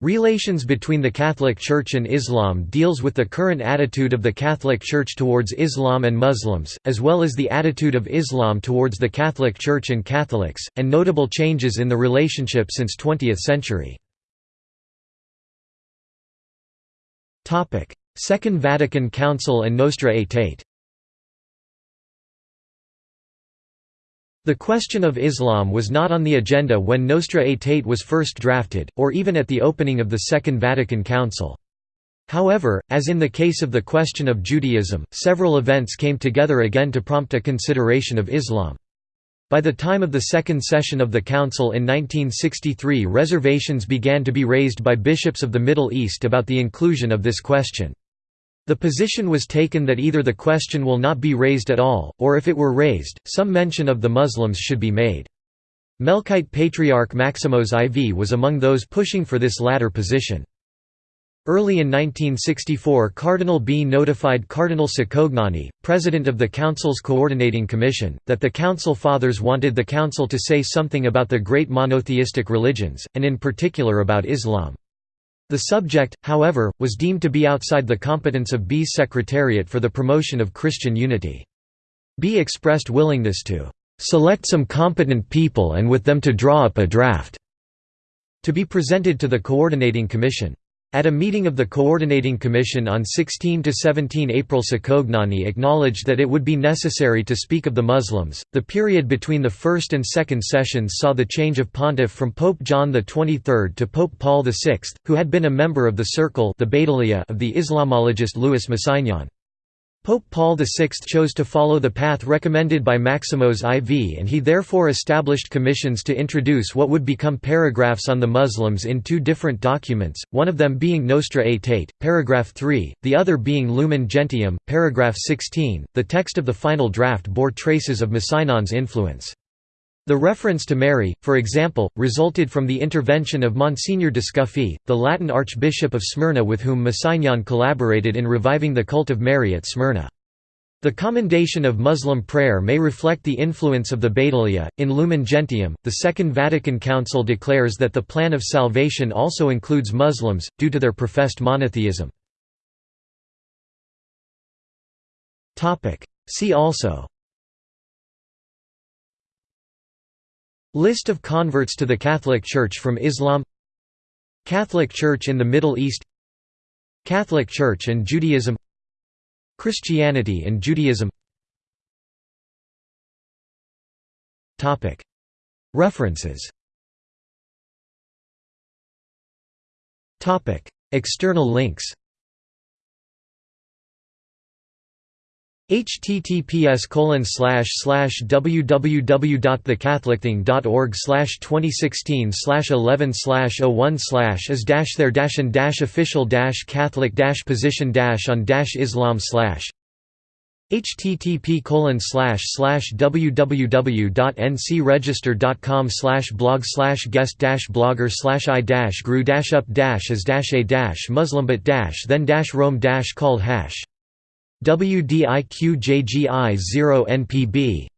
Relations between the Catholic Church and Islam deals with the current attitude of the Catholic Church towards Islam and Muslims, as well as the attitude of Islam towards the Catholic Church and Catholics, and notable changes in the relationship since 20th century. Second Vatican Council and Nostra Aetate The question of Islam was not on the agenda when Nostra Aetate was first drafted, or even at the opening of the Second Vatican Council. However, as in the case of the question of Judaism, several events came together again to prompt a consideration of Islam. By the time of the second session of the Council in 1963 reservations began to be raised by bishops of the Middle East about the inclusion of this question. The position was taken that either the question will not be raised at all, or if it were raised, some mention of the Muslims should be made. Melkite Patriarch Maximos IV was among those pushing for this latter position. Early in 1964 Cardinal Bea notified Cardinal Cicognani, president of the Council's Coordinating Commission, that the Council Fathers wanted the Council to say something about the great monotheistic religions, and in particular about Islam. The subject, however, was deemed to be outside the competence of Bea's Secretariat for the Promotion of Christian Unity. B expressed willingness to "...select some competent people and with them to draw up a draft," to be presented to the Coordinating Commission. At a meeting of the Coordinating Commission on 16–17 April Cicognani acknowledged that it would be necessary to speak of the Muslims. The period between the first and second sessions saw the change of pontiff from Pope John XXIII to Pope Paul VI, who had been a member of the Circle the of the Islamologist Louis Massignon. Pope Paul VI chose to follow the path recommended by Maximos IV and he therefore established commissions to introduce what would become paragraphs on the Muslims in two different documents, one of them being Nostra Aetate, paragraph 3, the other being Lumen Gentium, paragraph 16. The text of the final draft bore traces of Massignon's influence. The reference to Mary, for example, resulted from the intervention of Monsignor Descuffi, the Latin Archbishop of Smyrna with whom Massignon collaborated in reviving the cult of Mary at Smyrna. The commendation of Muslim prayer may reflect the influence of the Badaliya. In Lumen Gentium, the Second Vatican Council declares that the plan of salvation also includes Muslims, due to their professed monotheism. See also List of converts to the Catholic Church from Islam Catholic Church in the Middle East Catholic Church and Judaism Christianity and Judaism References External links https colon slash slash www.thecatholicthing.org slash 2016 slash 11 slash 01 slash is dash there dash and dash official dash catholic dash position dash on dash islam slash http colon slash slash www.ncregister.com slash blog slash guest dash blogger slash i dash grew dash up dash as dash a dash muslimbit dash then dash rome dash called hash WDIQJGI 0 NPB